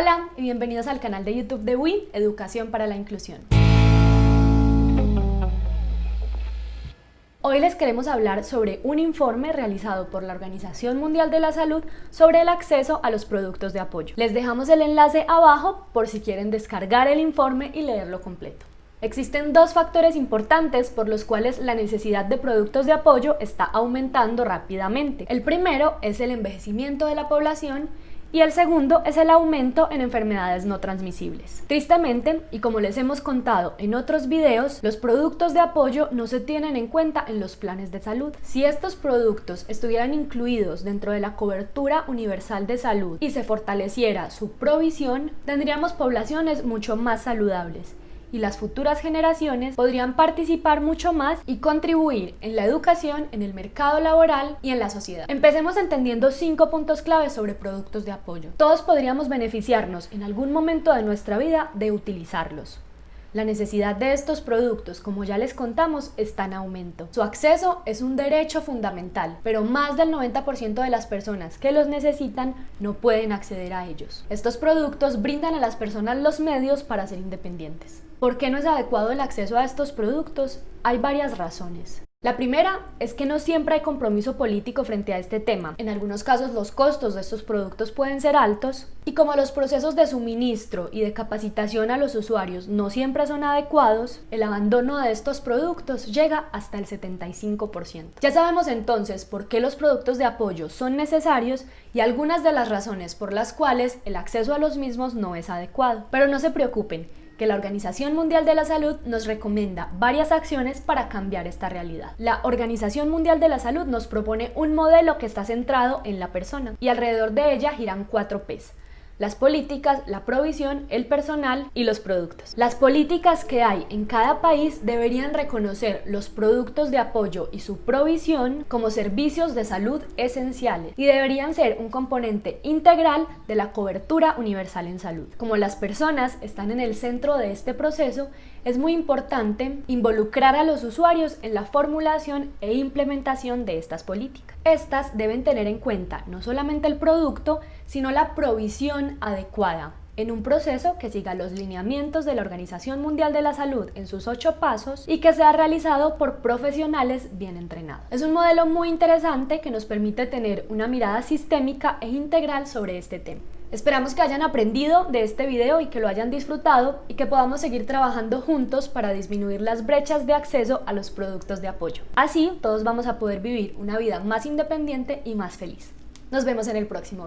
Hola y bienvenidos al canal de YouTube de WIN, Educación para la Inclusión. Hoy les queremos hablar sobre un informe realizado por la Organización Mundial de la Salud sobre el acceso a los productos de apoyo. Les dejamos el enlace abajo por si quieren descargar el informe y leerlo completo. Existen dos factores importantes por los cuales la necesidad de productos de apoyo está aumentando rápidamente. El primero es el envejecimiento de la población y el segundo es el aumento en enfermedades no transmisibles. Tristemente, y como les hemos contado en otros videos, los productos de apoyo no se tienen en cuenta en los planes de salud. Si estos productos estuvieran incluidos dentro de la cobertura universal de salud y se fortaleciera su provisión, tendríamos poblaciones mucho más saludables y las futuras generaciones podrían participar mucho más y contribuir en la educación, en el mercado laboral y en la sociedad. Empecemos entendiendo cinco puntos claves sobre productos de apoyo. Todos podríamos beneficiarnos en algún momento de nuestra vida de utilizarlos. La necesidad de estos productos, como ya les contamos, está en aumento. Su acceso es un derecho fundamental, pero más del 90% de las personas que los necesitan no pueden acceder a ellos. Estos productos brindan a las personas los medios para ser independientes. ¿Por qué no es adecuado el acceso a estos productos? Hay varias razones. La primera es que no siempre hay compromiso político frente a este tema. En algunos casos los costos de estos productos pueden ser altos y como los procesos de suministro y de capacitación a los usuarios no siempre son adecuados, el abandono de estos productos llega hasta el 75%. Ya sabemos entonces por qué los productos de apoyo son necesarios y algunas de las razones por las cuales el acceso a los mismos no es adecuado. Pero no se preocupen, que la Organización Mundial de la Salud nos recomienda varias acciones para cambiar esta realidad. La Organización Mundial de la Salud nos propone un modelo que está centrado en la persona y alrededor de ella giran cuatro P's las políticas, la provisión, el personal y los productos. Las políticas que hay en cada país deberían reconocer los productos de apoyo y su provisión como servicios de salud esenciales y deberían ser un componente integral de la cobertura universal en salud. Como las personas están en el centro de este proceso, es muy importante involucrar a los usuarios en la formulación e implementación de estas políticas. Estas deben tener en cuenta no solamente el producto, sino la provisión adecuada en un proceso que siga los lineamientos de la Organización Mundial de la Salud en sus ocho pasos y que sea realizado por profesionales bien entrenados. Es un modelo muy interesante que nos permite tener una mirada sistémica e integral sobre este tema. Esperamos que hayan aprendido de este video y que lo hayan disfrutado y que podamos seguir trabajando juntos para disminuir las brechas de acceso a los productos de apoyo. Así, todos vamos a poder vivir una vida más independiente y más feliz. Nos vemos en el próximo video.